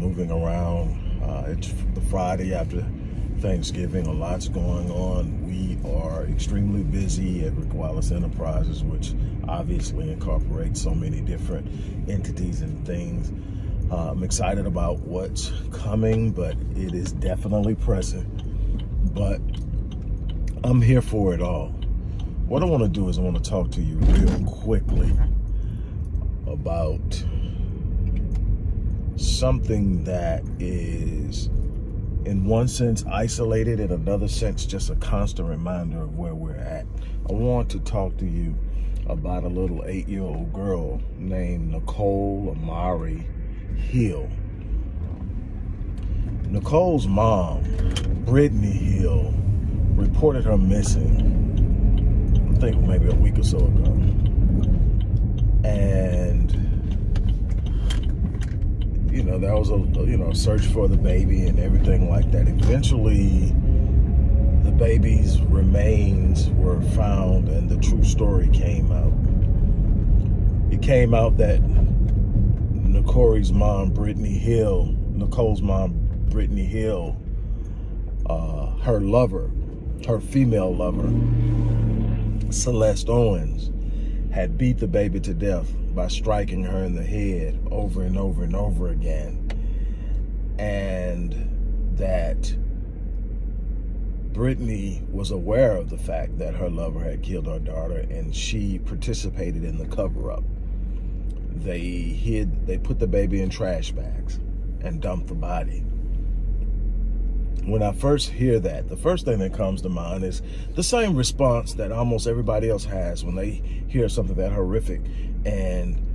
moving around. Uh, it's the Friday after Thanksgiving. A lot's going on. We are extremely busy at Rick Enterprises, which obviously incorporates so many different entities and things. Uh, I'm excited about what's coming, but it is definitely present. But I'm here for it all. What I want to do is I want to talk to you real quickly about something that is in one sense isolated, in another sense just a constant reminder of where we're at. I want to talk to you about a little eight-year-old girl named Nicole Amari Hill. Nicole's mom, Brittany Hill, reported her missing, I think maybe a week or so ago. And you know, that was a, you know, search for the baby and everything like that. Eventually, the baby's remains were found and the true story came out. It came out that Nicole's mom, Brittany Hill, Nicole's mom, Brittany Hill, uh, her lover, her female lover, Celeste Owens, had beat the baby to death by striking her in the head over and over and over again. And that Brittany was aware of the fact that her lover had killed her daughter and she participated in the cover-up. They hid, they put the baby in trash bags and dumped the body when I first hear that, the first thing that comes to mind is the same response that almost everybody else has when they hear something that horrific and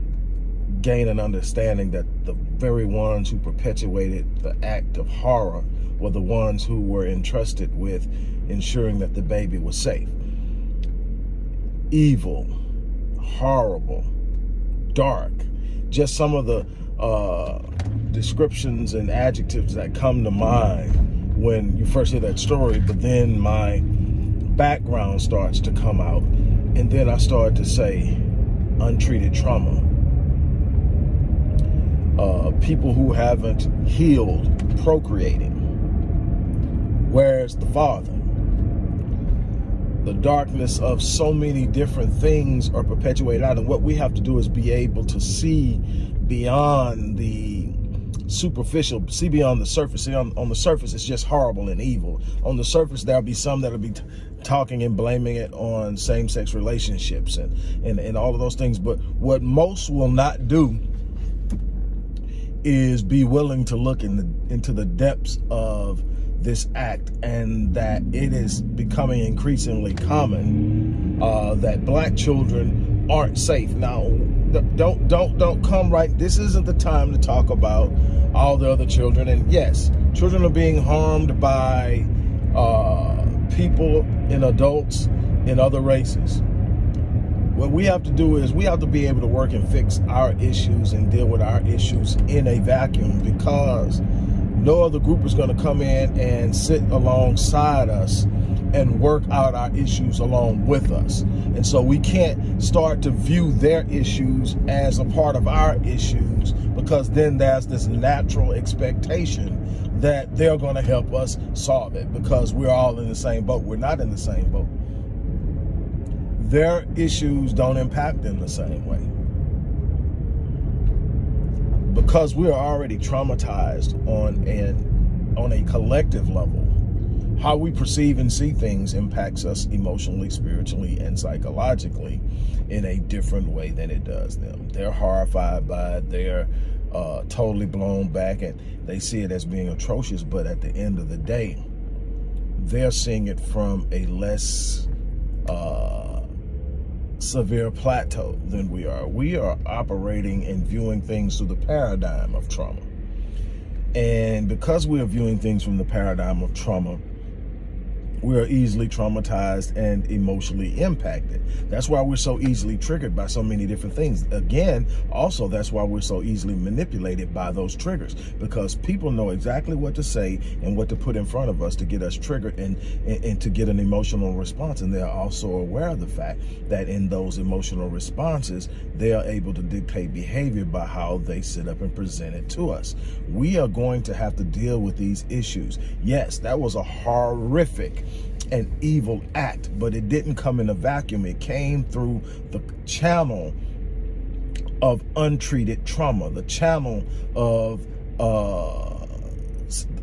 gain an understanding that the very ones who perpetuated the act of horror were the ones who were entrusted with ensuring that the baby was safe. Evil, horrible, dark, just some of the uh, descriptions and adjectives that come to mind when you first hear that story, but then my background starts to come out. And then I start to say untreated trauma. Uh, people who haven't healed procreating. Where's the father? The darkness of so many different things are perpetuated out. And what we have to do is be able to see beyond the superficial, see beyond the surface. See, on, on the surface, it's just horrible and evil. On the surface, there'll be some that'll be talking and blaming it on same-sex relationships and, and, and all of those things. But what most will not do is be willing to look in the, into the depths of this act and that it is becoming increasingly common uh, that black children aren't safe. Now, don't don't don't come right. This isn't the time to talk about all the other children. And yes, children are being harmed by uh, people and adults in other races. What we have to do is we have to be able to work and fix our issues and deal with our issues in a vacuum because no other group is going to come in and sit alongside us and work out our issues along with us. And so we can't start to view their issues as a part of our issues because then there's this natural expectation that they're going to help us solve it because we're all in the same boat. We're not in the same boat. Their issues don't impact them the same way. Because we're already traumatized on an on a collective level how we perceive and see things impacts us emotionally, spiritually, and psychologically in a different way than it does them. They're horrified by it. They're uh, totally blown back and they see it as being atrocious. But at the end of the day, they're seeing it from a less uh, severe plateau than we are. We are operating and viewing things through the paradigm of trauma. And because we are viewing things from the paradigm of trauma, we are easily traumatized and emotionally impacted. That's why we're so easily triggered by so many different things. Again, also that's why we're so easily manipulated by those triggers because people know exactly what to say and what to put in front of us to get us triggered and, and, and to get an emotional response. And they're also aware of the fact that in those emotional responses, they are able to dictate behavior by how they sit up and present it to us. We are going to have to deal with these issues. Yes, that was a horrific an evil act, but it didn't come in a vacuum. It came through the channel of untreated trauma, the channel of uh,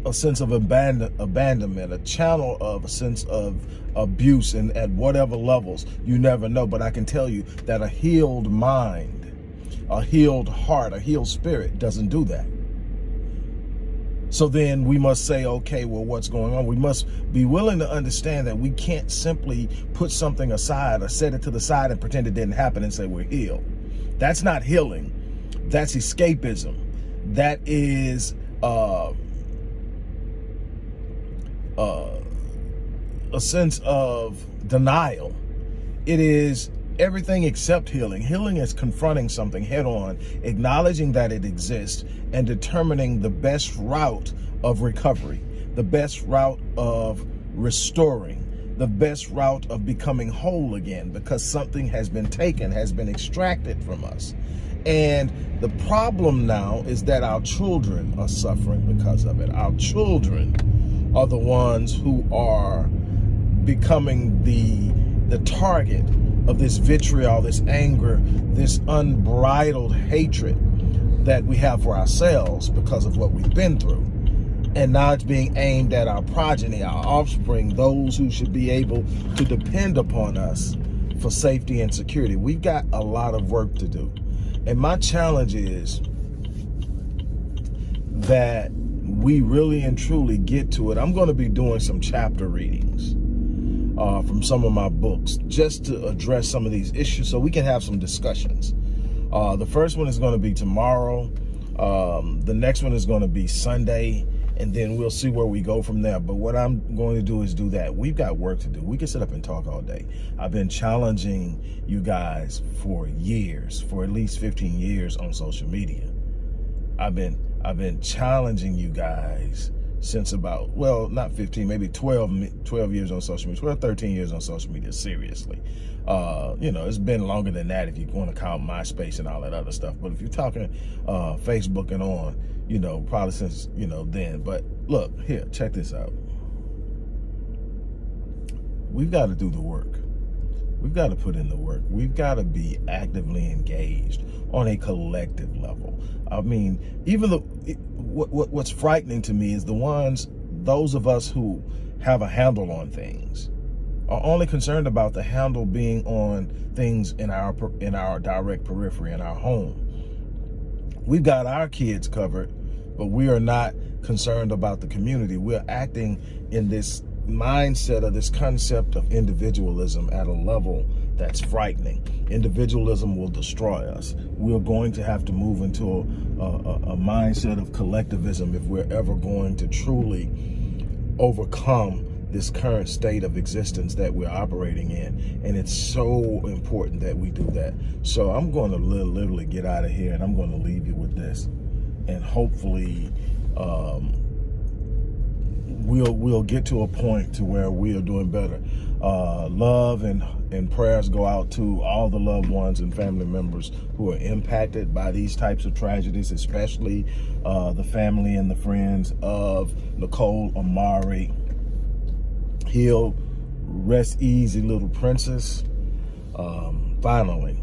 a sense of abandon abandonment, a channel of a sense of abuse and at whatever levels, you never know. But I can tell you that a healed mind, a healed heart, a healed spirit doesn't do that. So then we must say, okay, well, what's going on? We must be willing to understand that we can't simply put something aside or set it to the side and pretend it didn't happen and say we're healed. That's not healing. That's escapism. That is uh, uh, a sense of denial. It is everything except healing. Healing is confronting something head on, acknowledging that it exists, and determining the best route of recovery, the best route of restoring, the best route of becoming whole again because something has been taken, has been extracted from us. And the problem now is that our children are suffering because of it. Our children are the ones who are becoming the, the target of this vitriol, this anger, this unbridled hatred that we have for ourselves because of what we've been through. And now it's being aimed at our progeny, our offspring, those who should be able to depend upon us for safety and security. We've got a lot of work to do. And my challenge is that we really and truly get to it. I'm going to be doing some chapter readings uh, from some of my books just to address some of these issues so we can have some discussions. Uh, the first one is going to be tomorrow. Um, the next one is going to be Sunday and then we'll see where we go from there. But what I'm going to do is do that. We've got work to do. We can sit up and talk all day. I've been challenging you guys for years, for at least 15 years on social media. I've been I've been challenging you guys since about, well, not 15, maybe 12, 12 years on social media, 12, 13 years on social media, seriously. Uh, you know, it's been longer than that if you want to count MySpace and all that other stuff. But if you're talking uh, Facebook and on, you know, probably since, you know, then. But look, here, check this out. We've got to do the work. We've got to put in the work. We've got to be actively engaged on a collective level. I mean, even the what, what, what's frightening to me is the ones, those of us who have a handle on things are only concerned about the handle being on things in our in our direct periphery in our home. We've got our kids covered, but we are not concerned about the community. We're acting in this mindset of this concept of individualism at a level that's frightening. Individualism will destroy us. We're going to have to move into a, a, a mindset of collectivism if we're ever going to truly overcome this current state of existence that we're operating in. And it's so important that we do that. So I'm going to literally get out of here and I'm going to leave you with this. And hopefully, um, we'll we'll get to a point to where we are doing better. Uh, love and and prayers go out to all the loved ones and family members who are impacted by these types of tragedies, especially uh, the family and the friends of Nicole Amari. Hill, rest easy, little princess. Um, finally,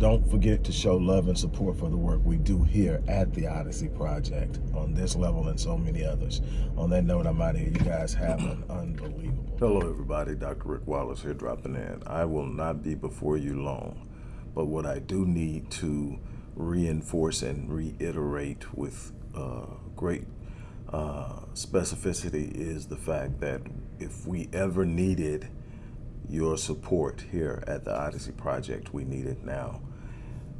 don't forget to show love and support for the work we do here at the Odyssey Project on this level and so many others. On that note, I'm out of here. You guys have an unbelievable. Hello, everybody. Dr. Rick Wallace here dropping in. I will not be before you long, but what I do need to reinforce and reiterate with uh, great uh, specificity is the fact that if we ever needed your support here at the Odyssey Project, we need it now.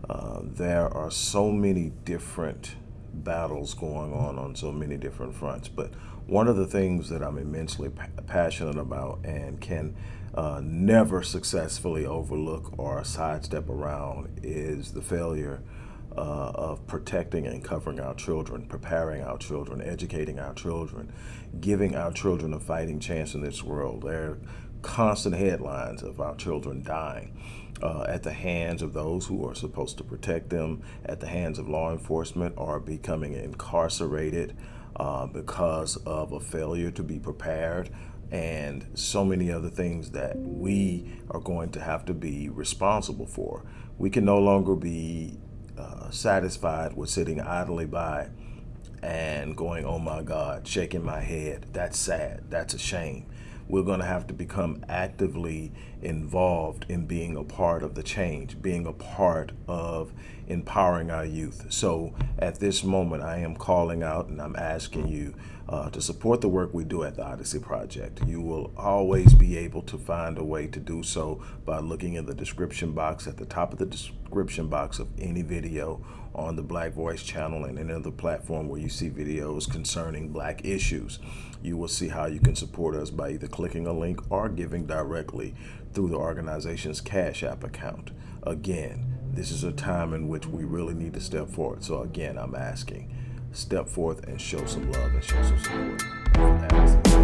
Uh, there are so many different battles going on on so many different fronts. But one of the things that I'm immensely pa- passionate about and can uh, never successfully overlook or sidestep around is the failure uh, of protecting and covering our children, preparing our children, educating our children, giving our children a fighting chance in this world. There are constant headlines of our children dying. Uh, at the hands of those who are supposed to protect them, at the hands of law enforcement, are becoming incarcerated uh, because of a failure to be prepared, and so many other things that we are going to have to be responsible for. We can no longer be uh, satisfied with sitting idly by and going, oh my God, shaking my head. That's sad. That's a shame. We're going to have to become actively involved in being a part of the change, being a part of empowering our youth. So at this moment, I am calling out and I'm asking you uh, to support the work we do at the Odyssey Project. You will always be able to find a way to do so by looking in the description box at the top of the description box of any video on the Black Voice channel and any other platform where you see videos concerning black issues. You will see how you can support us by either clicking a link or giving directly through the organization's Cash App account. Again, this is a time in which we really need to step forward. So again, I'm asking, step forth and show some love and show some support.